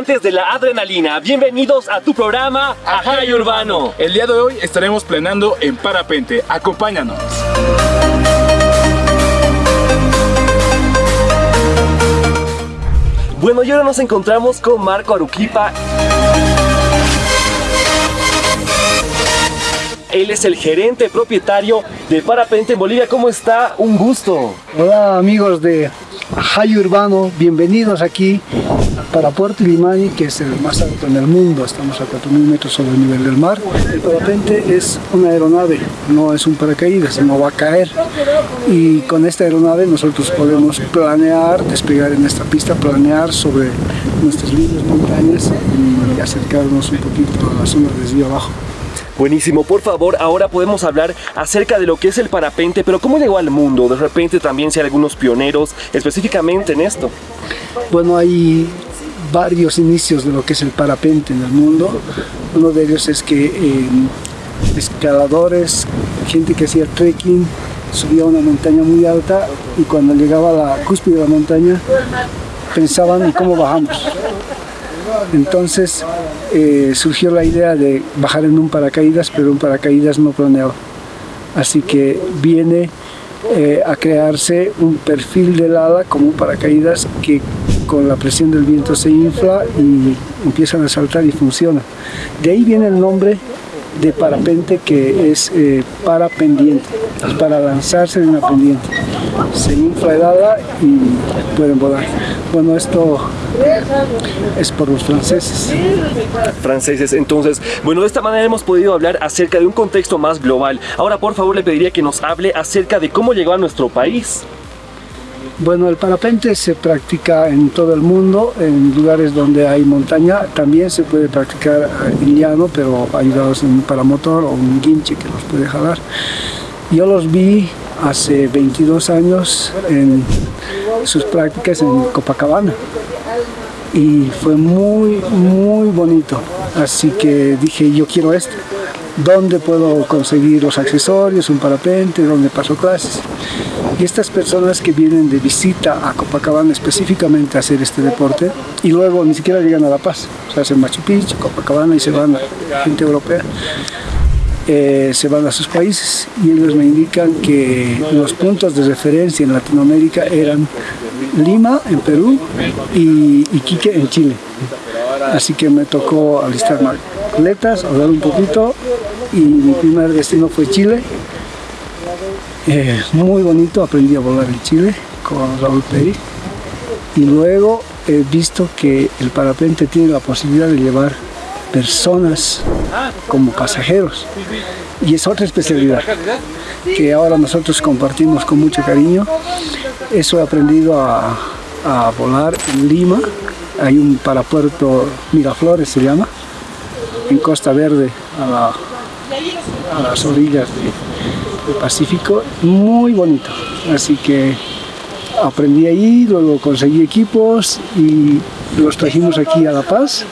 Amantes de la adrenalina, bienvenidos a tu programa Ajay Urbano. El día de hoy estaremos planeando en parapente, acompáñanos. Bueno, y ahora nos encontramos con Marco Aruquipa. Él es el gerente propietario de Parapente en Bolivia. ¿Cómo está? Un gusto. Hola amigos de Jai Urbano, bienvenidos aquí para Puerto Limani, que es el más alto en el mundo, estamos a 4.000 metros sobre el nivel del mar. El parapente es una aeronave, no es un paracaídas, no va a caer. Y con esta aeronave nosotros podemos planear, despegar en esta pista, planear sobre nuestras lindas montañas y acercarnos un poquito a la zona de desvío abajo. Buenísimo, por favor, ahora podemos hablar acerca de lo que es el parapente, pero cómo llegó al mundo, de repente también si hay algunos pioneros específicamente en esto. Bueno, hay varios inicios de lo que es el parapente en el mundo. Uno de ellos es que eh, escaladores, gente que hacía trekking, subía a una montaña muy alta y cuando llegaba a la cúspide de la montaña pensaban en cómo bajamos. Entonces eh, surgió la idea de bajar en un paracaídas, pero un paracaídas no planeado. Así que viene eh, a crearse un perfil del ala como un paracaídas que con la presión del viento se infla y empiezan a saltar y funciona. De ahí viene el nombre de parapente que es eh, para pendiente, es para lanzarse de una pendiente. Se infla el ala y pueden volar. Bueno, esto es por los franceses. Franceses, entonces, bueno, de esta manera hemos podido hablar acerca de un contexto más global. Ahora, por favor, le pediría que nos hable acerca de cómo llegó a nuestro país. Bueno, el parapente se practica en todo el mundo, en lugares donde hay montaña. También se puede practicar en llano, pero ayudados en un paramotor o un guinche que los puede jalar. Yo los vi hace 22 años en sus prácticas en Copacabana y fue muy muy bonito así que dije yo quiero esto ¿dónde puedo conseguir los accesorios, un parapente, dónde paso clases? Y estas personas que vienen de visita a Copacabana específicamente a hacer este deporte y luego ni siquiera llegan a La Paz, o sea, hacen Machu Picchu, Copacabana y se van gente europea. Eh, se van a sus países y ellos me indican que los puntos de referencia en Latinoamérica eran Lima en Perú y Iquique en Chile. Así que me tocó alistar maletas, hablar un poquito y mi primer destino fue Chile. Eh, muy bonito, aprendí a volar en Chile con Raúl Peri y luego he visto que el parapente tiene la posibilidad de llevar personas como pasajeros. Y es otra especialidad que ahora nosotros compartimos con mucho cariño. Eso he aprendido a, volar en Lima. Hay un parapuerto Miraflores se llama en Costa Verde a, las orillas del Pacífico muy bonito. Así que aprendí ahí, luego conseguí equipos y los trajimos aquí a La Paz.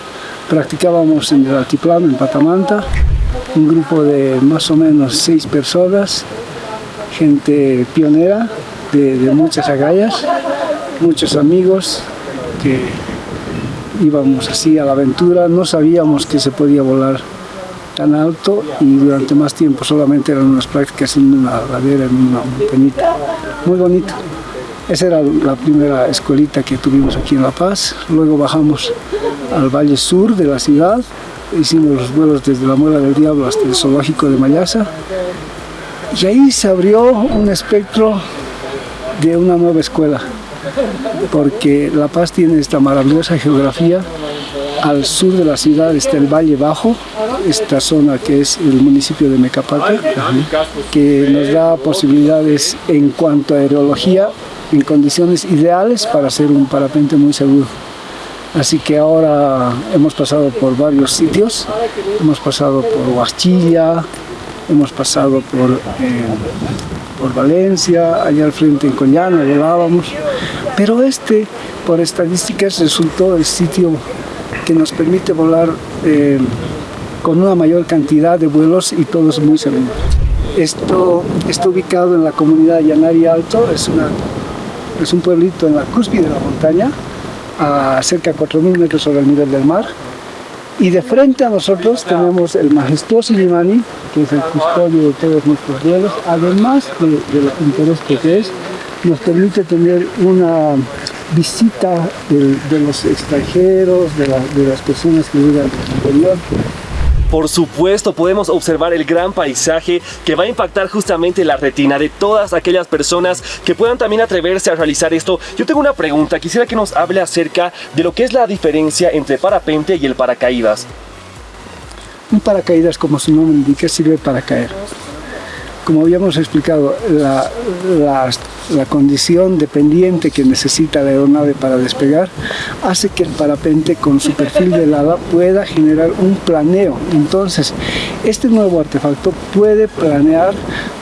Practicábamos en el altiplano, en Patamanta, un grupo de más o menos seis personas, gente pionera de, muchas agallas, muchos amigos que íbamos así a la aventura, no sabíamos que se podía volar tan alto y durante más tiempo solamente eran unas prácticas en una ladera, en una montañita, muy bonito. Esa era la primera escuelita que tuvimos aquí en La Paz. Luego bajamos al valle sur de la ciudad. Hicimos los vuelos desde la Muela del Diablo hasta el zoológico de Mayasa. Y ahí se abrió un espectro de una nueva escuela, porque La Paz tiene esta maravillosa geografía. Al sur de la ciudad está el Valle Bajo, esta zona que es el municipio de Mecapata, que nos da posibilidades en cuanto a aerología en condiciones ideales para hacer un parapente muy seguro. Así que ahora hemos pasado por varios sitios, hemos pasado por Huachilla, hemos pasado por, eh, por Valencia, allá al frente en Coñana volábamos, pero este, por estadísticas, resultó el sitio que nos permite volar eh, con una mayor cantidad de vuelos y todos muy seguros. Esto está ubicado en la comunidad de Yanari Alto, es un pueblito en la cúspide de la montaña a cerca de 4.000 metros sobre el nivel del mar. Y de frente a nosotros tenemos el majestuoso Limani, que es el custodio de todos nuestros vuelos, además de, de lo pintoresco que es, nos permite tener una visita de, de los extranjeros, de, la- de las personas que llegan del interior, Por supuesto, podemos observar el gran paisaje que va a impactar justamente la retina de todas aquellas personas que puedan también atreverse a realizar esto. Yo tengo una pregunta, quisiera que nos hable acerca de lo que es la diferencia entre parapente y el paracaídas. Un paracaídas, como su nombre indica, sirve para caer. Como habíamos explicado, la, condición dependiente que necesita la aeronave para despegar hace que el parapente con su perfil de lava pueda generar un planeo. Entonces, este nuevo artefacto puede planear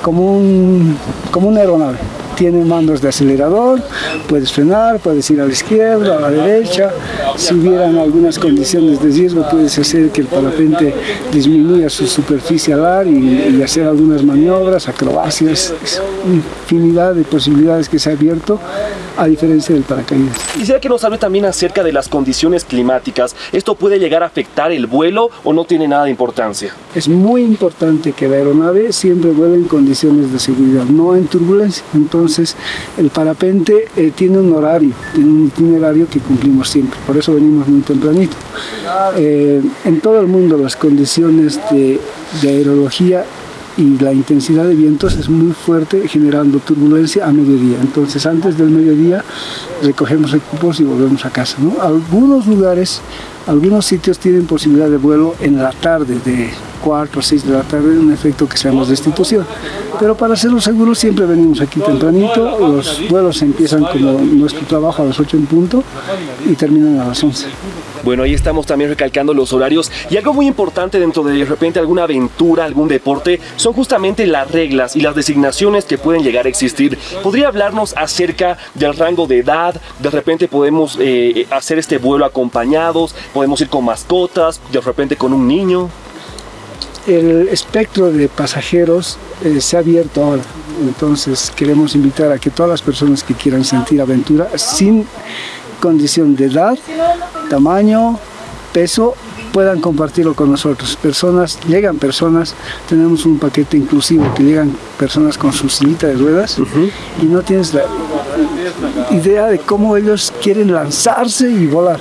como, un, como una aeronave. Tiene mandos de acelerador, puedes frenar, puedes ir a la izquierda, a la derecha. Si hubieran algunas condiciones de riesgo, puedes hacer que el parapente disminuya su superficie alar y, y hacer algunas maniobras, acrobacias, infinidad de posibilidades que se ha abierto a diferencia del paracaídas. Quisiera que nos hable también acerca de las condiciones climáticas. ¿Esto puede llegar a afectar el vuelo o no tiene nada de importancia? Es muy importante que la aeronave siempre vuele en condiciones de seguridad, no en turbulencia. Entonces, el parapente eh, tiene un horario, tiene un itinerario que cumplimos siempre. Por eso venimos muy tempranito. Eh, en todo el mundo las condiciones de, de aerología y la intensidad de vientos es muy fuerte generando turbulencia a mediodía. Entonces antes del mediodía recogemos equipos y volvemos a casa. ¿no? Algunos lugares, algunos sitios tienen posibilidad de vuelo en la tarde, de 4 o 6 de la tarde, un efecto que se llama destitución. Pero para hacerlo seguro siempre venimos aquí tempranito, los vuelos empiezan como nuestro trabajo a las 8 en punto y terminan a las 11. Bueno, ahí estamos también recalcando los horarios y algo muy importante dentro de de repente alguna aventura, algún deporte, son justamente las reglas y las designaciones que pueden llegar a existir. ¿Podría hablarnos acerca del rango de edad? De repente podemos eh, hacer este vuelo acompañados, podemos ir con mascotas, de repente con un niño. El espectro de pasajeros eh, se ha abierto ahora, entonces queremos invitar a que todas las personas que quieran sentir aventura, sin condición de edad, tamaño, peso, puedan compartirlo con nosotros. Personas, llegan personas, tenemos un paquete inclusivo que llegan personas con su sillita de ruedas y no tienes la idea de cómo ellos quieren lanzarse y volar.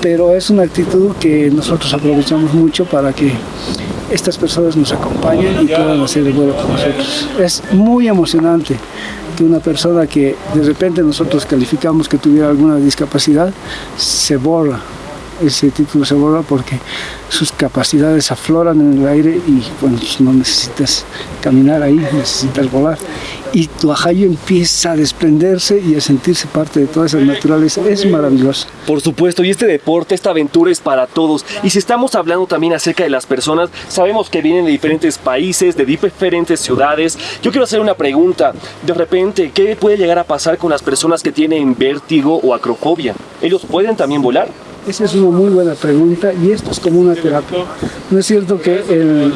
Pero es una actitud que nosotros aprovechamos mucho para que estas personas nos acompañen y puedan hacer el vuelo con nosotros. Es muy emocionante que una persona que de repente nosotros calificamos que tuviera alguna discapacidad se borra ese título se borra porque sus capacidades afloran en el aire y bueno, pues no necesitas caminar ahí, necesitas volar. Y tu ajayo empieza a desprenderse y a sentirse parte de toda esa naturaleza. Es maravilloso. Por supuesto, y este deporte, esta aventura es para todos. Y si estamos hablando también acerca de las personas, sabemos que vienen de diferentes países, de diferentes ciudades. Yo quiero hacer una pregunta. De repente, ¿qué puede llegar a pasar con las personas que tienen vértigo o acrofobia? ¿Ellos pueden también volar? Esa es una muy buena pregunta y esto es como una terapia. No es cierto que el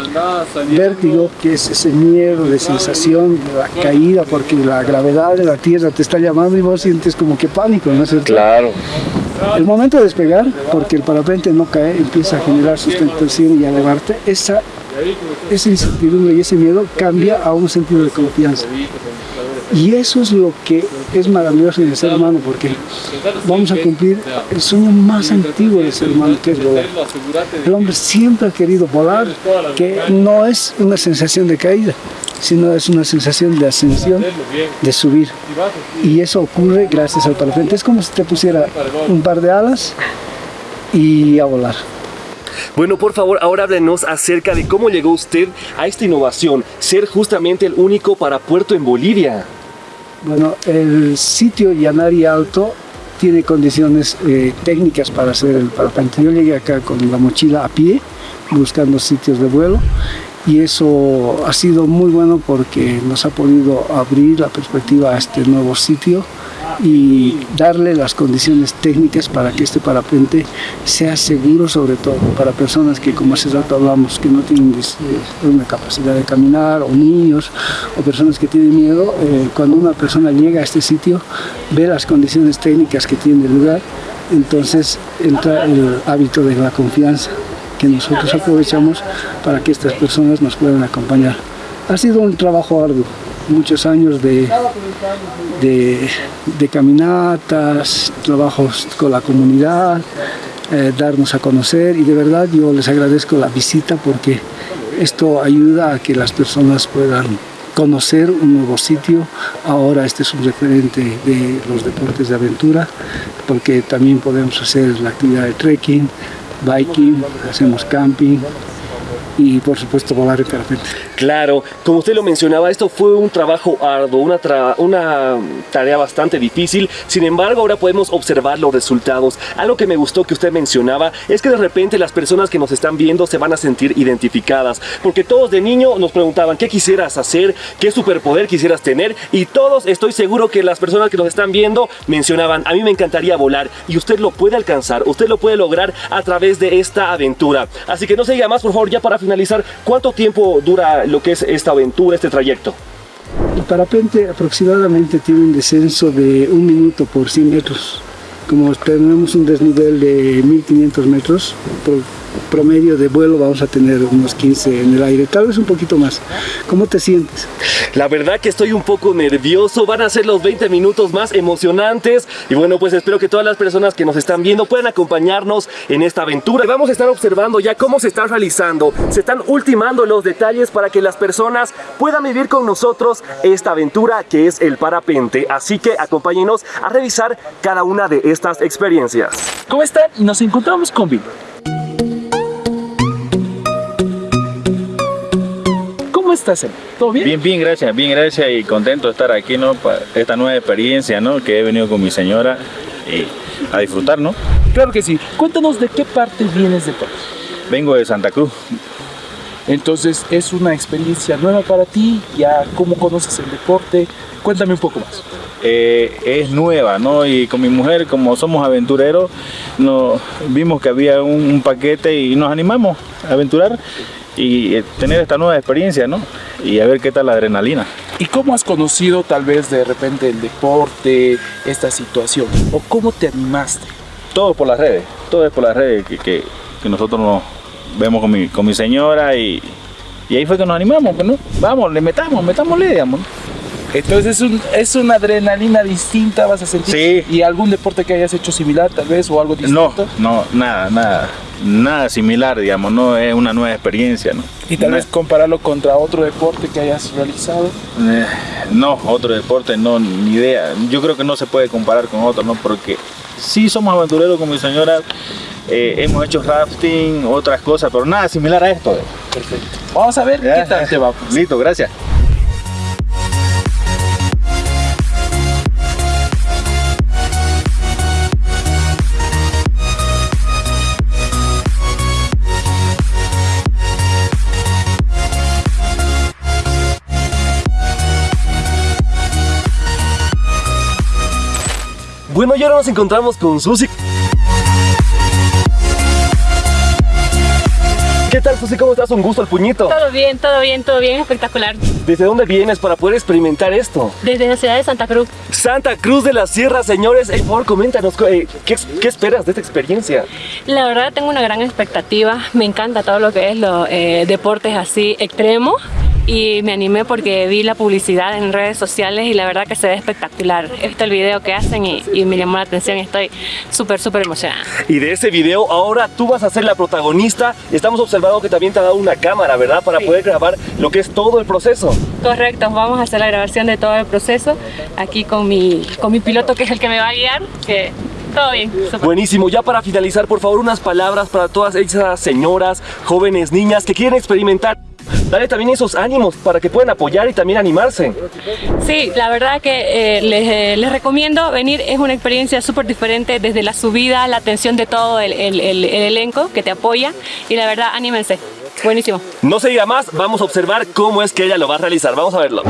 vértigo, que es ese miedo de sensación de la caída porque la gravedad de la tierra te está llamando y vos sientes como que pánico, ¿no es cierto? Claro. El momento de despegar, porque el parapente no cae, empieza a generar sustentación y a elevarte, esa, esa incertidumbre y ese miedo cambia a un sentido de confianza. Y eso es lo que es maravilloso en el ser humano, porque vamos a cumplir el sueño más antiguo del ser humano, que es volar. El hombre siempre ha querido volar, que no es una sensación de caída, sino es una sensación de ascensión, de subir. Y eso ocurre gracias al parapente. Es como si te pusiera un par de alas y a volar. Bueno, por favor, ahora háblenos acerca de cómo llegó usted a esta innovación, ser justamente el único para puerto en Bolivia. Bueno, el sitio Yanari Alto tiene condiciones eh, técnicas para hacer el parapente. Yo llegué acá con la mochila a pie, buscando sitios de vuelo, y eso ha sido muy bueno porque nos ha podido abrir la perspectiva a este nuevo sitio y darle las condiciones técnicas para que este parapente sea seguro sobre todo para personas que como hace rato hablamos que no tienen eh, una capacidad de caminar o niños o personas que tienen miedo eh, cuando una persona llega a este sitio ve las condiciones técnicas que tiene el lugar entonces entra el hábito de la confianza que nosotros aprovechamos para que estas personas nos puedan acompañar. Ha sido un trabajo arduo, muchos años de, de, caminatas, trabajos con la comunidad, eh, darnos a conocer y de verdad yo les agradezco la visita porque esto ayuda a que las personas puedan conocer un nuevo sitio. Ahora este es un referente de los deportes de aventura porque también podemos hacer la actividad de trekking, biking, hacemos camping, y por supuesto volar en parapente. Claro, como usted lo mencionaba, esto fue un trabajo arduo, una, tarea bastante difícil, sin embargo ahora podemos observar los resultados. Algo que me gustó que usted mencionaba es que de repente las personas que nos están viendo se van a sentir identificadas, porque todos de niño nos preguntaban qué quisieras hacer, qué superpoder quisieras tener y todos estoy seguro que las personas que nos están viendo mencionaban, a mí me encantaría volar y usted lo puede alcanzar, usted lo puede lograr a través de esta aventura. Así que no se diga más, por favor, ya para finalizar, ¿cuánto tiempo dura lo que es esta aventura, este trayecto? El parapente aproximadamente tiene un descenso de un minuto por 100 metros. Como tenemos un desnivel de 1500 metros, promedio de vuelo vamos a tener unos 15 en el aire, tal vez un poquito más. ¿Cómo te sientes? La verdad que estoy un poco nervioso, van a ser los 20 minutos más emocionantes y bueno pues espero que todas las personas que nos están viendo puedan acompañarnos en esta aventura. Vamos a estar observando ya cómo se está realizando, se están ultimando los detalles para que las personas puedan vivir con nosotros esta aventura que es el parapente, así que acompáñenos a revisar cada una de estas experiencias. ¿Cómo están? Nos encontramos con Vic. ¿Cómo estás, ¿Todo bien? Bien, bien, gracias, bien, gracias y contento de estar aquí, ¿no? Para esta nueva experiencia, ¿no? Que he venido con mi señora y a disfrutar, ¿no? Claro que sí. Cuéntanos de qué parte vienes de Puebla. Vengo de Santa Cruz. Entonces, es una experiencia nueva para ti, ya cómo conoces el deporte, cuéntame un poco más. Eh, es nueva, ¿no? Y con mi mujer, como somos aventureros, nos vimos que había un paquete y nos animamos a aventurar y eh, tener esta nueva experiencia, ¿no? Y a ver qué tal la adrenalina. ¿Y cómo has conocido tal vez de repente el deporte, esta situación? ¿O cómo te animaste? Todo por las redes, todo es por las redes que, que, nosotros nos vemos con mi, con mi señora y, y ahí fue que nos animamos, pues, ¿no? Vamos, le metamos, metámosle, digamos. Entonces es, un, es una adrenalina distinta, vas a sentir. Sí. ¿Y algún deporte que hayas hecho similar tal vez o algo distinto? No, no, nada, nada nada similar, digamos, no es una nueva experiencia, ¿no? ¿Y tal vez compararlo contra otro deporte que hayas realizado? Eh, no, otro deporte no, ni idea. Yo creo que no se puede comparar con otro, ¿no? Porque sí somos aventureros con mi señora, eh, hemos hecho rafting, otras cosas, pero nada similar a esto. Perfecto. Vamos a ver qué tal te va. Listo, gracias. Bueno, y ahora nos encontramos con Susi. ¿Qué tal, Susi? ¿Cómo estás? Un gusto al puñito. Todo bien, todo bien, todo bien, espectacular. ¿Desde dónde vienes para poder experimentar esto? Desde la ciudad de Santa Cruz. Santa Cruz de la Sierra, señores. por favor, coméntanos, eh, ¿qué, ¿qué, esperas de esta experiencia? La verdad, tengo una gran expectativa. Me encanta todo lo que es los eh, deportes así extremos y me animé porque vi la publicidad en redes sociales y la verdad que se ve espectacular. He visto el video que hacen y, me llamó la atención y estoy súper, súper emocionada. Y de ese video ahora tú vas a ser la protagonista. Estamos observando que también te ha dado una cámara, ¿verdad? Para poder grabar lo que es todo el proceso. Correcto, vamos a hacer la grabación de todo el proceso aquí con mi, con mi piloto que es el que me va a guiar, que todo bien. Buenísimo. Ya para finalizar, por favor, unas palabras para todas esas señoras, jóvenes, niñas que quieren experimentar dale también esos ánimos para que puedan apoyar y también animarse. Sí, la verdad que eh, eh, les, recomiendo venir, es una experiencia súper diferente desde la subida, la atención de todo el, el elenco que te apoya y la verdad, anímense. Buenísimo. No se diga más, vamos a observar cómo es que ella lo va a realizar. Vamos a verlo.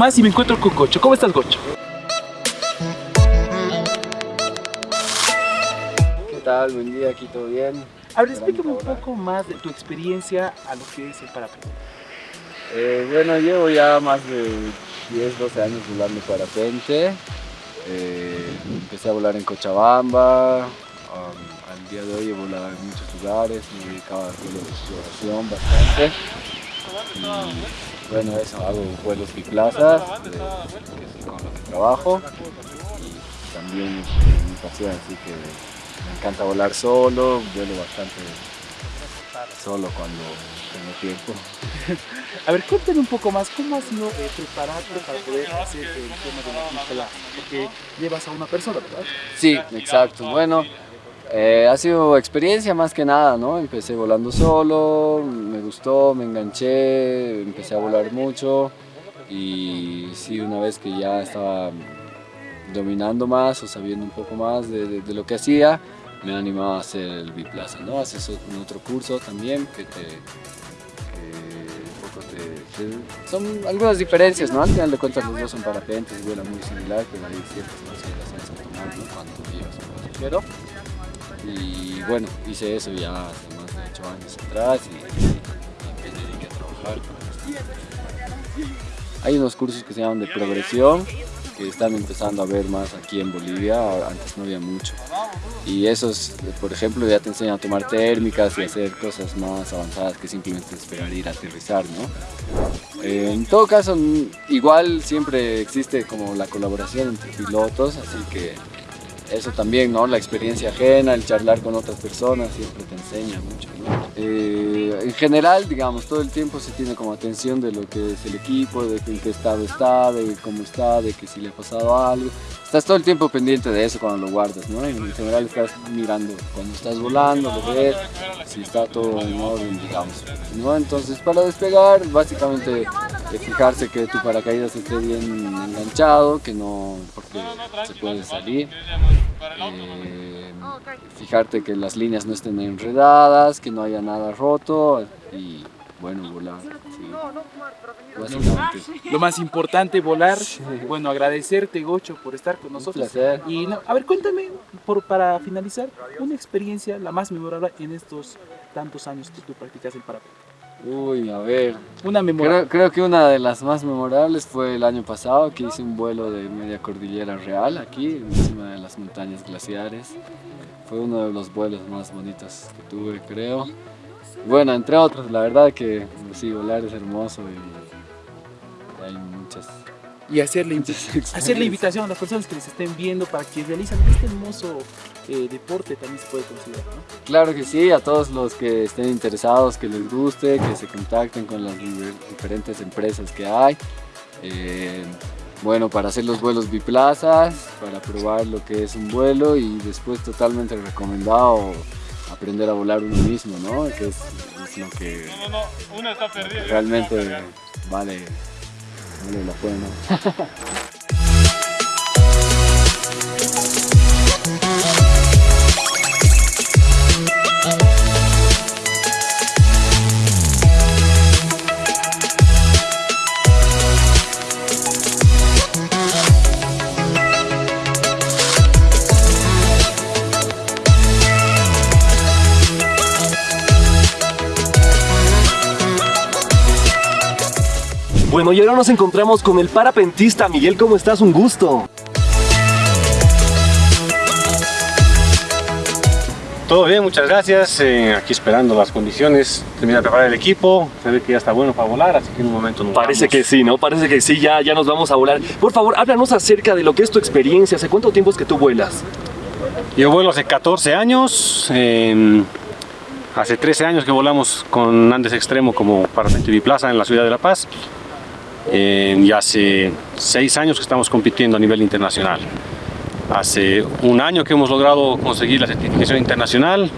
Más y me encuentro con Gocho. ¿Cómo estás, Gocho? ¿Qué tal? Buen día, aquí todo bien. A ver, explícame un poco más de tu experiencia a lo que es el parapente. Eh, bueno, llevo ya más de 10, 12 años volando parapente. Eh, empecé a volar en Cochabamba. um, al día de hoy he volado en muchos lugares, me he dedicado a de exploración bastante. Y bueno, eso, hago vuelos de- con lo que trabajo. Y también este, mi pasión, así que me encanta volar solo, vuelo bastante solo cuando tengo tiempo. A ver, cuéntame un poco más, ¿cómo has sido eh, prepararte para poder hacer el tema de la pista Porque llevas a una persona, ¿verdad? Sí, exacto. Bueno, eh, ha sido experiencia más que nada, ¿no? Empecé volando solo, me gustó, me enganché, empecé a volar mucho y sí, una vez que ya estaba dominando más o sabiendo un poco más de, lo que hacía, me animaba a hacer el biplaza, ¿no? Haces otro curso también que te... que un poco te- son algunas diferencias, ¿no? Al final de cuentas los dos son parapentes, vuelan muy similar, pero hay ciertas consideraciones a tomar, ¿no? Cuando llevas un pasajero. Y bueno, hice eso ya hace más de 8 años atrás y, y me dediqué a trabajar. Hay unos cursos que se llaman de progresión que están empezando a ver más aquí en Bolivia, antes no había mucho. Y esos, por ejemplo, ya te enseñan a tomar térmicas y hacer cosas más avanzadas que simplemente esperar ir a aterrizar, ¿no? Eh, en todo caso, igual siempre existe como la colaboración entre pilotos, así que eso también, ¿no? La experiencia ajena, el charlar con otras personas siempre te enseña mucho, ¿no? Eh, en general, digamos, todo el tiempo se tiene como atención de lo que es el equipo, de en qué estado está, de cómo está, de que si le ha pasado algo. Estás todo el tiempo pendiente de eso cuando lo guardas, ¿no? En general estás mirando cuando estás volando, lo ves, si está todo en orden, digamos, ¿no? Entonces, para despegar, básicamente fijarse que tu paracaídas esté bien enganchado, que no, porque se puede salir. Eh, fijarte que las líneas no estén enredadas, que no haya nada roto y bueno, volar. sí. Lo más importante, volar. Bueno, agradecerte, Gocho, por estar con nosotros. placer. Y no, a ver, cuéntame, por, para finalizar, una experiencia la más memorable en estos tantos años que tú practicas el parapente. Uy, a ver. Una. Creo, creo que una de las más memorables fue el año pasado que hice un vuelo de media cordillera real aquí, encima de las montañas glaciares. Fue uno de los vuelos más bonitos que tuve, creo. Bueno, entre otros, la verdad que sí, volar es hermoso y hay muchas... y hacerle, hacer la invitación a las personas que les estén viendo para que realicen este hermoso eh, deporte también se puede considerar, ¿no? Claro que sí, a todos los que estén interesados, que les guste, que se contacten con las diferentes empresas que hay. Eh, bueno, para hacer los vuelos biplazas, para probar lo que es un vuelo y después totalmente recomendado aprender a volar uno mismo, ¿no? Que es, es lo que realmente vale, vale la pena. Bueno, y ahora nos encontramos con el parapentista Miguel, ¿cómo estás? Un gusto. Todo bien, muchas gracias. Eh, aquí esperando las condiciones, termina de preparar el equipo, se ve que ya está bueno para volar, así que en un momento nos Parece vamos. que sí, ¿no? Parece que sí, ya, ya nos vamos a volar. Por favor, háblanos acerca de lo que es tu experiencia. ¿Hace cuánto tiempo es que tú vuelas? Yo vuelo hace 14 años, eh, hace 13 años que volamos con Andes Extremo como parapente biplaza en la ciudad de La Paz. Eh, y hace 6 años que estamos compitiendo a nivel internacional. Hace un año que hemos logrado conseguir la certificación internacional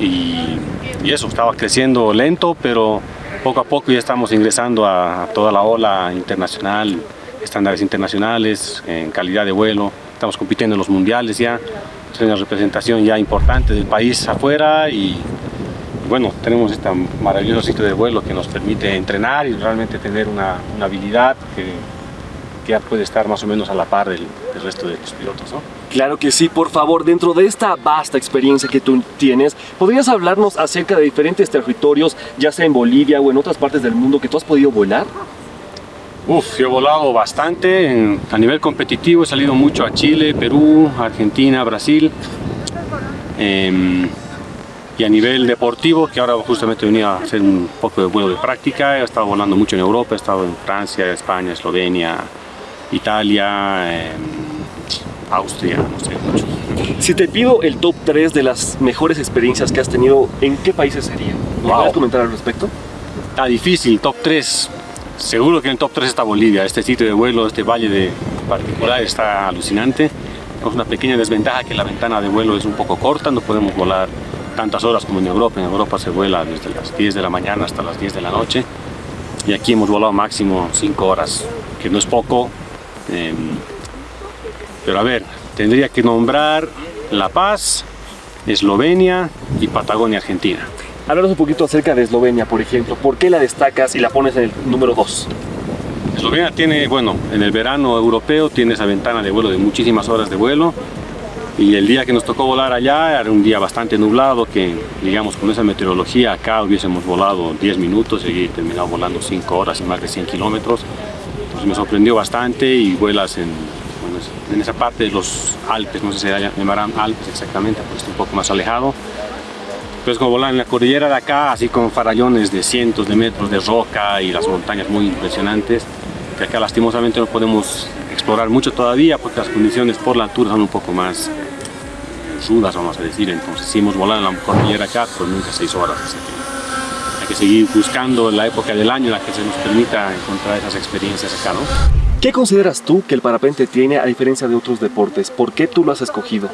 y, y eso, estaba creciendo lento, pero poco a poco ya estamos ingresando a, a toda la ola internacional, estándares internacionales, en calidad de vuelo, estamos compitiendo en los mundiales ya, es una representación ya importante del país afuera y bueno, tenemos este maravilloso sitio de vuelo que nos permite entrenar y realmente tener una, una habilidad que que ya puede estar más o menos a la par del, del resto de los pilotos, ¿no? Claro que sí, por favor, dentro de esta vasta experiencia que tú tienes, ¿podrías hablarnos acerca de diferentes territorios, ya sea en Bolivia o en otras partes del mundo que tú has podido volar? Uf, yo he volado bastante, en- a nivel competitivo he salido mucho a Chile, Perú, Argentina, Brasil. Em, y a nivel deportivo, que ahora justamente venía a hacer un poco de vuelo de práctica, he estado volando mucho en Europa, he estado en Francia, España, Eslovenia, Italia, em, Austria, no sé, mucho. Si te pido el top 3 de las mejores experiencias que has tenido, ¿en qué países serían? ¿Me Wow. puedes comentar al respecto? Está difícil, top 3. Seguro que en el top 3 está Bolivia. Este sitio de vuelo, este valle de particular está alucinante. Tenemos una pequeña desventaja que la ventana de vuelo es un poco corta, no podemos volar tantas horas como en Europa. En Europa se vuela desde las 10 de la mañana hasta las 10 de la noche. Y aquí hemos volado máximo 5 horas, que no es poco. Em, pero a ver, tendría que nombrar La Paz, Eslovenia y Patagonia, Argentina. Háblanos un poquito acerca de Eslovenia, por ejemplo. ¿Por qué la destacas y la pones en el número 2? Eslovenia tiene, bueno, en el verano europeo tiene esa ventana de vuelo de muchísimas horas de vuelo y el día que nos tocó volar allá era un día bastante nublado que, digamos, con esa meteorología acá hubiésemos volado 10 minutos y terminado volando 5 horas y más de 100 kilómetros. Entonces me sorprendió bastante y vuelas en, en esa parte de los Alpes, no sé si se llamarán Alpes exactamente, pues está un poco más alejado. Pero es como volar en la cordillera de acá, así con farallones de cientos de metros de roca y las montañas muy impresionantes, que acá lastimosamente no podemos explorar mucho todavía porque las condiciones por la altura son un poco más rudas, vamos a decir. Entonces sí hemos volado en la cordillera acá, pero nunca seis horas. así que hay que seguir buscando la época del año en la que se nos permita encontrar esas experiencias acá, ¿no? ¿Qué consideras tú que el parapente tiene a diferencia de otros deportes? ¿Por qué tú lo has escogido?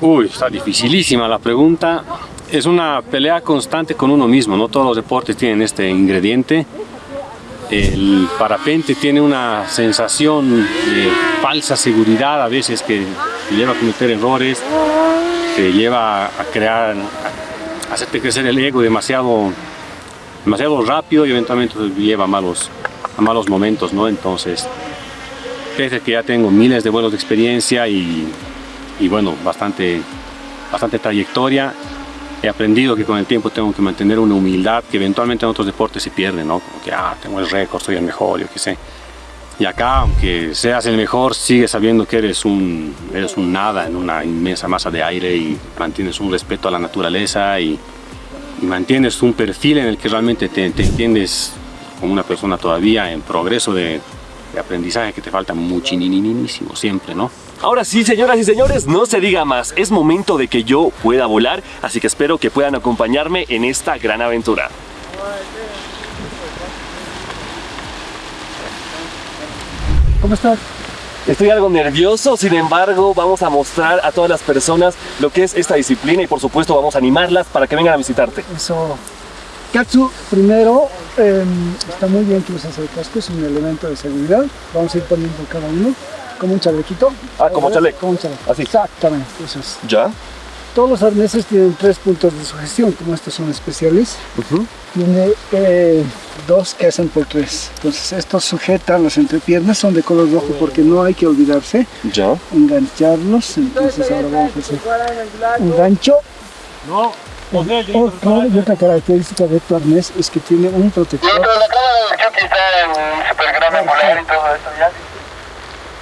Uy, está dificilísima la pregunta. Es una pelea constante con uno mismo, no todos los deportes tienen este ingrediente. El parapente tiene una sensación de falsa seguridad a veces que te lleva a cometer errores, te lleva a crear, a hacerte crecer el ego demasiado, demasiado rápido y eventualmente te lleva a malos, a malos momentos, ¿no? Entonces, pese que ya tengo miles de vuelos de experiencia y y bueno, bastante, bastante trayectoria. He aprendido que con el tiempo tengo que mantener una humildad que eventualmente en otros deportes se pierde, ¿no? Como que, ah, tengo el récord, soy el mejor, yo qué sé. Y acá, aunque seas el mejor, sigues sabiendo que eres un, eres un nada en una inmensa masa de aire y mantienes un respeto a la naturaleza y, y mantienes un perfil en el que realmente te, te entiendes como una persona todavía en progreso de, de aprendizaje que te falta muchísimo siempre, ¿no? Ahora sí, señoras y señores, no se diga más. Es momento de que yo pueda volar, así que espero que puedan acompañarme en esta gran aventura. ¿Cómo estás? Estoy algo nervioso, sin embargo, vamos a mostrar a todas las personas lo que es esta disciplina y por supuesto vamos a animarlas para que vengan a visitarte. Eso. Katsu, primero, eh, está muy bien que uses el casco, es un elemento de seguridad. Vamos a ir poniendo cada uno como un chalequito. Ah, como chaleco. Como un chaleco. Así. Exactamente, eso es. ¿Ya? Todos los arneses tienen tres puntos de sujeción, como estos son especiales. Tiene eh, dos que hacen por tres. Entonces estos sujetan las entrepiernas, son de color rojo porque no hay que olvidarse ¿Ya? engancharlos. Entonces ahora vamos a hacer un gancho. No, oh, claro, y otra característica de tu arnés es que tiene un protector.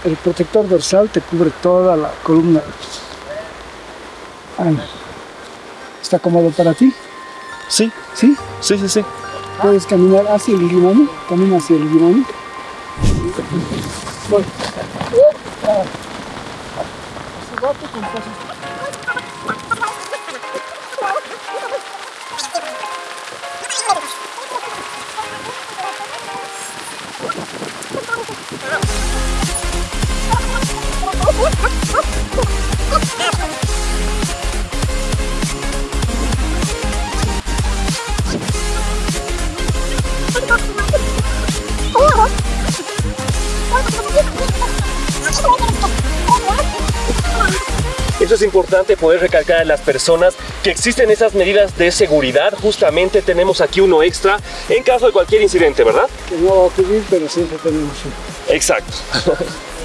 El protector dorsal te cubre toda la columna. Ah, ¿Está cómodo para ti? Sí, ¿Sí? sí, sí, sí. Puedes caminar hacia el limón, camina hacia el. Voy. Eso es importante poder recalcar a las personas que existen esas medidas de seguridad. Justamente tenemos aquí uno extra en caso de cualquier incidente, ¿verdad? que no va a ocurrir, pero siempre tenemos uno. Exacto.